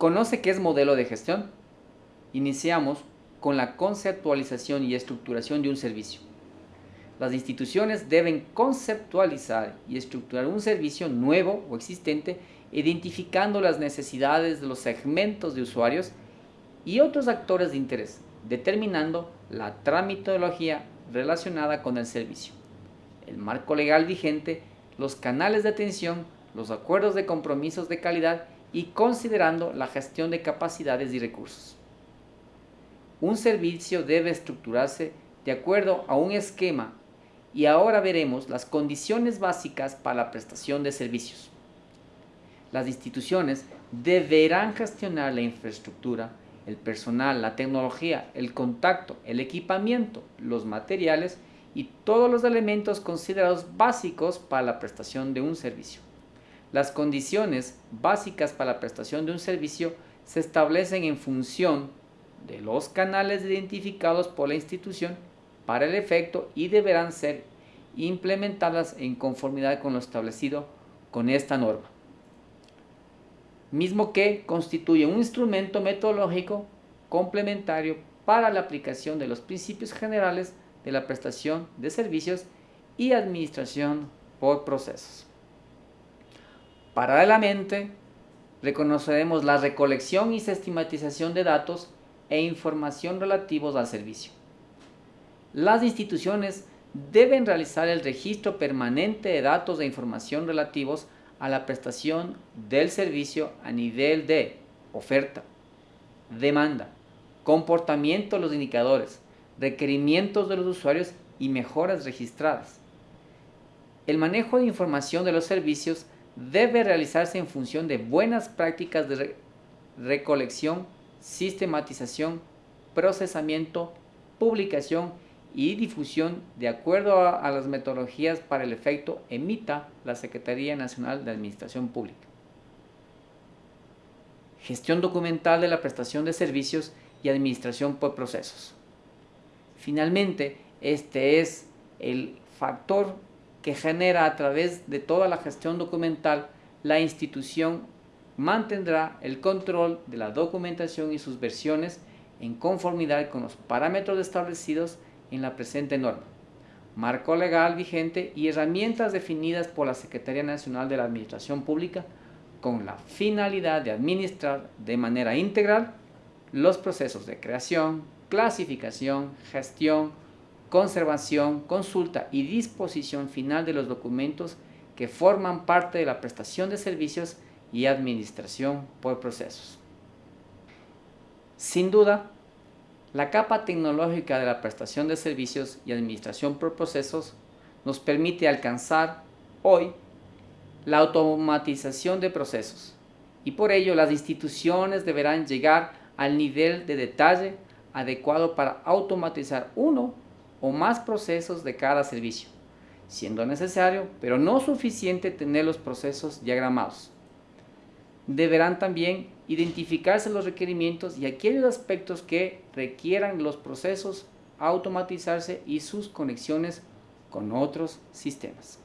Conoce qué es modelo de gestión. Iniciamos con la conceptualización y estructuración de un servicio. Las instituciones deben conceptualizar y estructurar un servicio nuevo o existente identificando las necesidades de los segmentos de usuarios y otros actores de interés, determinando la tramitología relacionada con el servicio, el marco legal vigente, los canales de atención, los acuerdos de compromisos de calidad y considerando la gestión de capacidades y recursos. Un servicio debe estructurarse de acuerdo a un esquema y ahora veremos las condiciones básicas para la prestación de servicios. Las instituciones deberán gestionar la infraestructura, el personal, la tecnología, el contacto, el equipamiento, los materiales y todos los elementos considerados básicos para la prestación de un servicio. Las condiciones básicas para la prestación de un servicio se establecen en función de los canales identificados por la institución para el efecto y deberán ser implementadas en conformidad con lo establecido con esta norma mismo que constituye un instrumento metodológico complementario para la aplicación de los principios generales de la prestación de servicios y administración por procesos. Paralelamente, reconoceremos la recolección y sistematización de datos e información relativos al servicio. Las instituciones deben realizar el registro permanente de datos e información relativos a la prestación del servicio a nivel de oferta, demanda, comportamiento de los indicadores, requerimientos de los usuarios y mejoras registradas. El manejo de información de los servicios debe realizarse en función de buenas prácticas de recolección, sistematización, procesamiento, publicación y difusión de acuerdo a, las metodologías para el efecto emita la Secretaría Nacional de Administración Pública. Gestión documental de la prestación de servicios y administración por procesos. Finalmente, este es el factor que genera a través de toda la gestión documental, la institución mantendrá el control de la documentación y sus versiones en conformidad con los parámetros establecidos en la presente norma, marco legal vigente y herramientas definidas por la Secretaría Nacional de la Administración Pública con la finalidad de administrar de manera integral los procesos de creación, clasificación, gestión, conservación, consulta y disposición final de los documentos que forman parte de la prestación de servicios y administración por procesos. Sin duda, la capa tecnológica de la prestación de servicios y administración por procesos nos permite alcanzar hoy la automatización de procesos y por ello las instituciones deberán llegar al nivel de detalle adecuado para automatizar uno o más procesos de cada servicio, siendo necesario, pero no suficiente tener los procesos diagramados deberán también identificarse los requerimientos y aquellos aspectos que requieran los procesos automatizarse y sus conexiones con otros sistemas.